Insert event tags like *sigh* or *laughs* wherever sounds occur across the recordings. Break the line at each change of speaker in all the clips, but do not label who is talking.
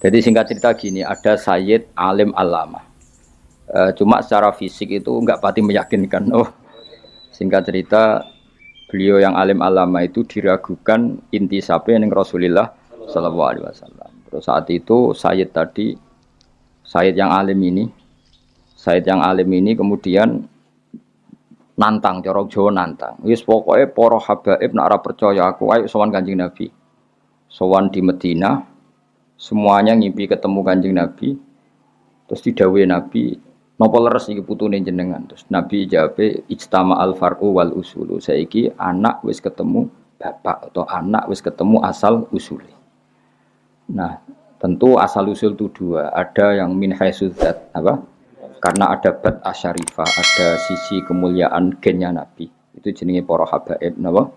Jadi singkat cerita gini, ada Sayyid Alim Alama. E, cuma secara fisik itu nggak pati meyakinkan. Oh, singkat cerita beliau yang Alim Alama itu diragukan inti sapi yang Rasulullah Shallallahu Alaihi Wasallam. Terus saat itu Sayyid tadi, Sayyid yang Alim ini, Sayyid yang Alim ini kemudian nantang, corok Jawa nantang. Wis pokoknya poro habaib nak percaya aku, ayo sowan kanjeng Nabi. Sowan di Medina, semuanya ngimpi ketemu kanjeng Nabi. Terus didawai Nabi nopo leres iki putune jenengan? Terus Nabi jawab ijtama al far'u wal usulu. Saiki anak wis ketemu bapak atau anak wis ketemu asal usuli nah tentu asal usul itu dua. Ada yang min haisudzat apa? Karena ada bat asyarifah ada sisi kemuliaan gennya Nabi. Itu jenenge para habaib napa?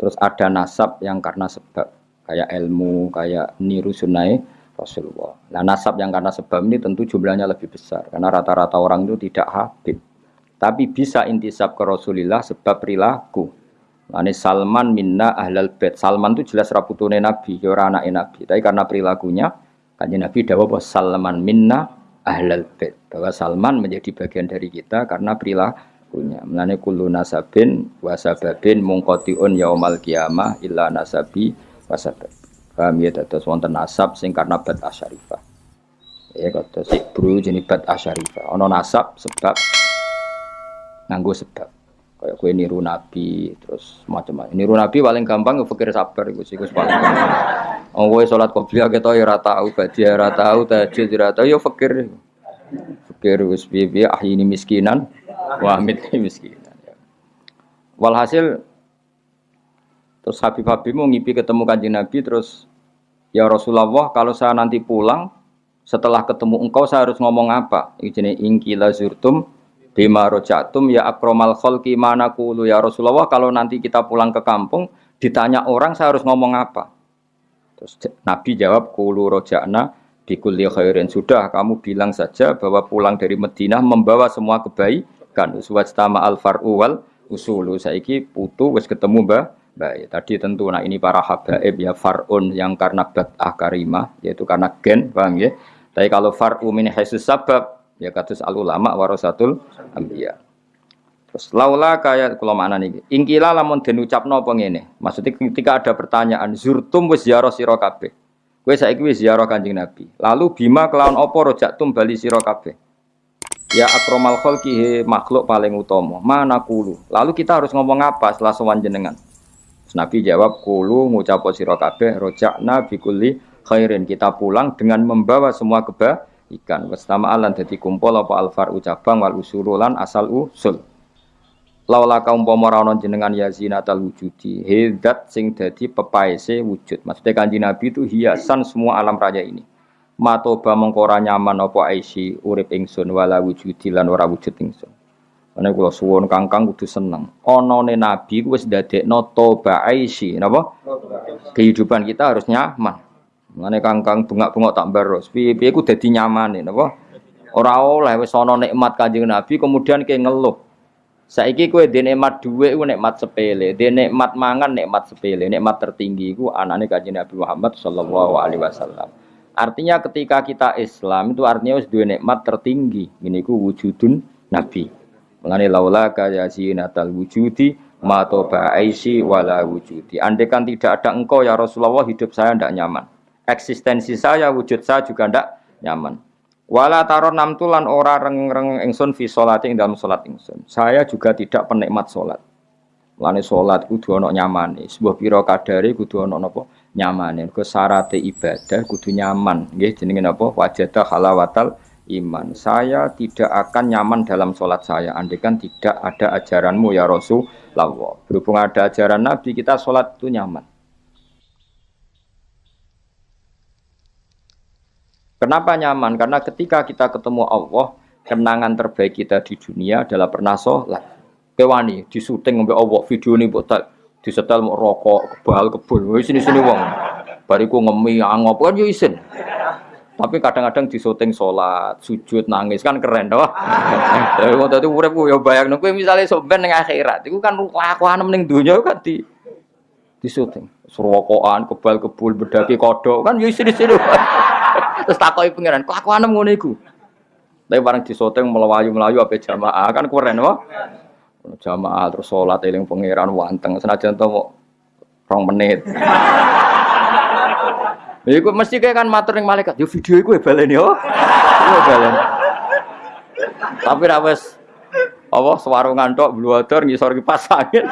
Terus ada nasab yang karena sebab kayak ilmu, kayak niru sunnah Rasulullah. Nah nasab yang karena sebab ini tentu jumlahnya lebih besar karena rata-rata orang itu tidak habib. Tapi bisa intisab ke Rasulullah sebab perilaku. Ini Salman minna ahlal bait. Salman itu jelas raputune Nabi, ya ora anake Nabi. Tapi karena perilakunya, kanjeng Nabi dawuh bahwa Salman minna ahlal bait. Bahwa Salman menjadi bagian dari kita karena perilakunya. Mulane kullu nasabin wasababin mungqatiun yaumal qiyamah illa nasabi wasabab paham ya dados wonten nasab sing karena bat asyarifah. Ya kata si bro jenis bat asyarifah. Ono nasab sebab nganggo sebab. Kayak kue niru nabi terus macam-macam. Niru nabi paling gampang fikir sabar itu sih paling gampang oh kue sholat qobliyah kita ya rata tahu badia rata tahu tahajud ya rata ya fikir. Fikir wis ah ini miskinan wa miskinan walhasil Terus Habib-Habib mau ngipi ketemu kanjeng Nabi terus ya Rasulullah kalau saya nanti pulang setelah ketemu engkau saya harus ngomong apa? Ini ingkila zurtum bima rojatum ya akromal kholki mana kulu ya Rasulullah kalau nanti kita pulang ke kampung ditanya orang saya harus ngomong apa? Terus Nabi jawab kulu rojana bikulli khairin. Sudah kamu bilang saja bahwa pulang dari Madinah membawa semua kebaikan. Uswajtama al far'u wal usulu. Saiki putu wis ketemu mbah Baik, tadi tentu nah ini para habaib ya farun yang karena bat'ah karimah yaitu karena gen, paham ya? Tapi kalau far'u min haisus sabab ya katus al ulama warasatul anbiya. Terus laula kaya kula mana niki. Ingkila lamun den ucapno apa ngene. Maksudnya ketika ada pertanyaan zurtum wis ziarah sira kabeh. Kowe saiki wis ziarah Kanjeng Nabi. Lalu bima kelawan apa rojaktum bali sira kabeh. Ya akromal khalqi makhluk paling utama. Mana kulu. Lalu kita harus ngomong apa setelah sowan jenengan? Nabi jawab kulu ngucap sira kabeh rojakna bikuli khairin. Kita pulang dengan membawa semua kebaikan. Wastama alan dadi kumpul apa alfar ucapang wal usurulan asal usul. Laula kaum ora jenengan ya zinatal wujudi hedat sing dadi pepaese wujud. Maksudnya kanji nabi itu hiasan semua alam raya ini. Matoba mengkora nyaman apa aisi urip ingsun wala wujudi lan ora wujud ingsun Ane kula suwun kangkang kudu seneng. Onone nabi ku wis ndadekno toba aisi, napa? Kehidupan kita harus nyaman. Mane kangkang bengak-bengok tak baros. Piye-piye ku dadi nyaman napa? Ora oleh wis ana nikmat Kanjeng Nabi kemudian ke ngeluh. Saiki kowe dhe nikmat dhuwit ku nikmat sepele, dhe nikmat mangan nikmat sepele, nikmat tertinggi ku anane Kanjeng Nabi Muhammad sallallahu alaihi wasallam. Artinya ketika kita Islam itu artinya wis duwe nikmat tertinggi. Ini ku wujudun Nabi. Mengenai laula kaya zinatal wujudi ma toba aisi wala wujudi. Andai kan tidak ada engkau ya Rasulullah hidup saya tidak nyaman. Eksistensi saya, wujud saya juga tidak nyaman. Wala taron nam tulan ora reng-reng ingsun fi sholati ing dalam sholat ingsun. Saya juga tidak penikmat sholat. Mulane sholat kudu ono nyaman. Sebuah piro kadari kudu ono napa nyaman. Ke syarat ibadah kudu nyaman. Nggih jenenge napa? Wajadah halawatal iman. Saya tidak akan nyaman dalam sholat saya. Andaikan tidak ada ajaranmu ya Rasulullah. Berhubung ada ajaran Nabi, kita sholat itu nyaman. Kenapa nyaman? Karena ketika kita ketemu Allah, kenangan terbaik kita di dunia adalah pernah sholat. Kewani, di syuting sampai Allah, video ini buat disetel mau rokok, kebal, kebul, sini sini wong. Bariku ngemi, angop, kan yo isin. Tapi kadang-kadang di syuting sholat, sujud, nangis kan keren doh. Tapi waktu itu urip ya bayang nunggu misalnya soben yang akhirat, itu kan lakukan ning dunia kan di di syuting. Serokokan, kebal kebul, berdaki kodok kan ya sini. *laughs* Terus takoki pangeran, kelakuanem ngono iku. Tapi bareng disoteng melayu-melayu apa jamaah kan keren wah. Jamaah terus sholat eling pangeran wanteng senajan to rong menit. Ya iku mesti kayak kan matur ning malaikat, yo video iku ya balen yo. Yo balen. Tapi ra wis apa sewarungan tok bluwador ngisor kipas angin.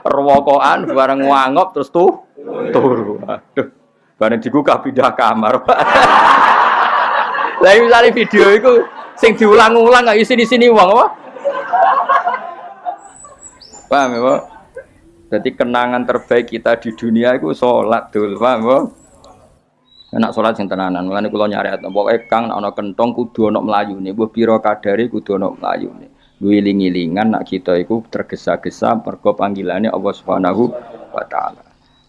Rewokokan bareng wangop terus tuh turu. Aduh. Bareng digugah pindah kamar. Lah misalnya video itu sing diulang-ulang gak isi di sini uang apa? Paham ya, Pak? Jadi kenangan terbaik kita di dunia itu sholat dulu, paham ya? Enak sholat sing tenanan, mulane kula nyari atau pokoknya kang ana kentong kudu ana mlayune, mbah pira kadare kudu ana mlayune. Wiling-wilingan nak kita iku tergesa-gesa mergo panggilane Allah Subhanahu wa taala.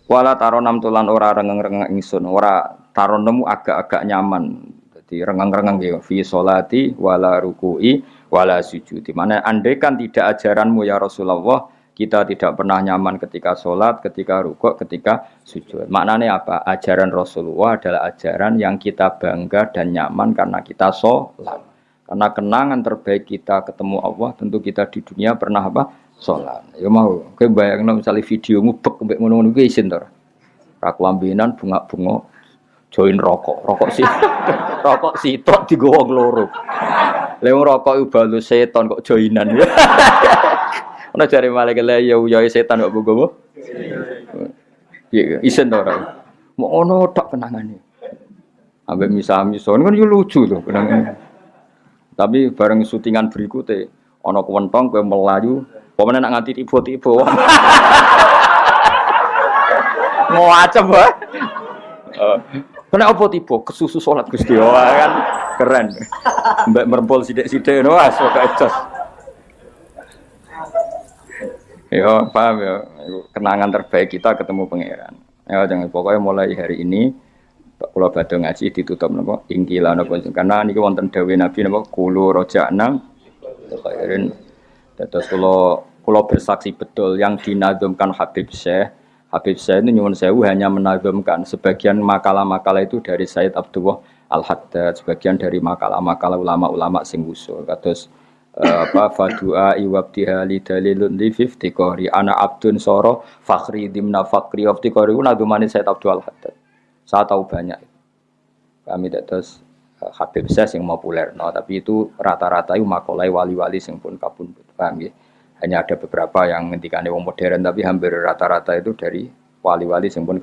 Wala taronam tulan ora rengeng-rengeng ingsun, ora taronemu agak-agak nyaman. Jadi rengeng-rengeng ya fi sholati wala ruku'i wala sujud. Di mana andai kan tidak ajaranmu ya Rasulullah, kita tidak pernah nyaman ketika sholat, ketika rukuk, ketika sujud. Maknanya apa? Ajaran Rasulullah adalah ajaran yang kita bangga dan nyaman karena kita sholat. Karena kenangan terbaik kita ketemu Allah, tentu kita di dunia pernah apa? Sholat. Ya mau, oke bayangin misalnya videomu bek mbek ngono-ngono kuwi isin to. Raklambinan bunga-bunga join rokok, rokok sih, *laughs* rokok sitok digowo loro. Lewung rokok iku balu seton kok joinan. *laughs* Ono jare malaikat la ya ya setan kok bogo. Iya, isen to ora. Mau ono tok kenangane. Ambek misa-misa kan yo lucu tuh kenangan. Tapi bareng syutingan berikutnya, ono kewentong kowe melayu, pemene nak nganti tiba-tiba. *laughs* Mau acem wae. Kena apa tiba? Kesusu sholat Gusti kan keren. Mbak merempol sidik-sidik no as kok ecos. Ya, paham ya. Kenangan terbaik kita ketemu pangeran. Ya, jangan pokoknya mulai hari ini kalau badhe ngaji ditutup napa? Ingkila napa? Karena niki wonten dawuh Nabi napa? Kulo rojakna khairin dados kula kula bersaksi betul yang dinazumkan Habib Syekh. Habib Syekh itu nyuwun sewu hanya menazumkan sebagian makalah-makalah itu dari Said Abdullah Al-Haddad sebagian dari makalah-makalah ulama-ulama sing usul kados apa fadua iwabtiha li dalilun li fiftikori ana abdun soro fakhri dimna fakri wabtikori nadumani Said Abdul Haddad saya tahu banyak. Kami terus Habib Ses yang populer, no, tapi itu rata-rata itu makolai wali-wali yang pun kabun, paham ya? Hanya ada beberapa yang ngendikannya wong modern, tapi hampir rata-rata itu dari wali-wali yang pun